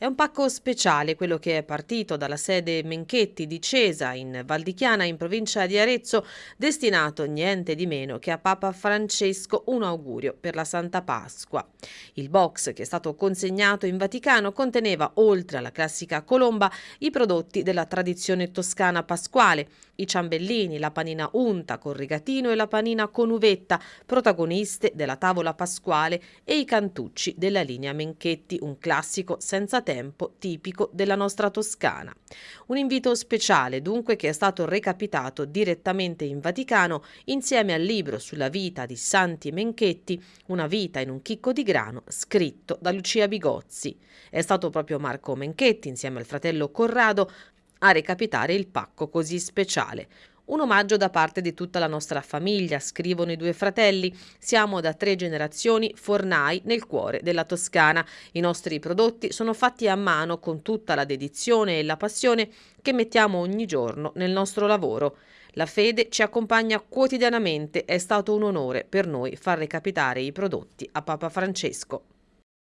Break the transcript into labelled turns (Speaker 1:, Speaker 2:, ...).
Speaker 1: È un pacco speciale quello che è partito dalla sede Menchetti di Cesa in Valdichiana in provincia di Arezzo, destinato niente di meno che a Papa Francesco un augurio per la Santa Pasqua. Il box che è stato consegnato in Vaticano conteneva, oltre alla classica colomba, i prodotti della tradizione toscana pasquale, i ciambellini, la panina unta con rigatino e la panina con uvetta, protagoniste della tavola pasquale, e i cantucci della linea Menchetti, un classico senza tempo tipico della nostra Toscana. Un invito speciale dunque che è stato recapitato direttamente in Vaticano insieme al libro sulla vita di Santi Menchetti, Una vita in un chicco di grano, scritto da Lucia Bigozzi. È stato proprio Marco Menchetti insieme al fratello Corrado a recapitare il pacco così speciale. Un omaggio da parte di tutta la nostra famiglia, scrivono i due fratelli. Siamo da tre generazioni fornai nel cuore della Toscana. I nostri prodotti sono fatti a mano con tutta la dedizione e la passione che mettiamo ogni giorno nel nostro lavoro. La fede ci accompagna quotidianamente, è stato un onore per noi far recapitare i prodotti a Papa Francesco.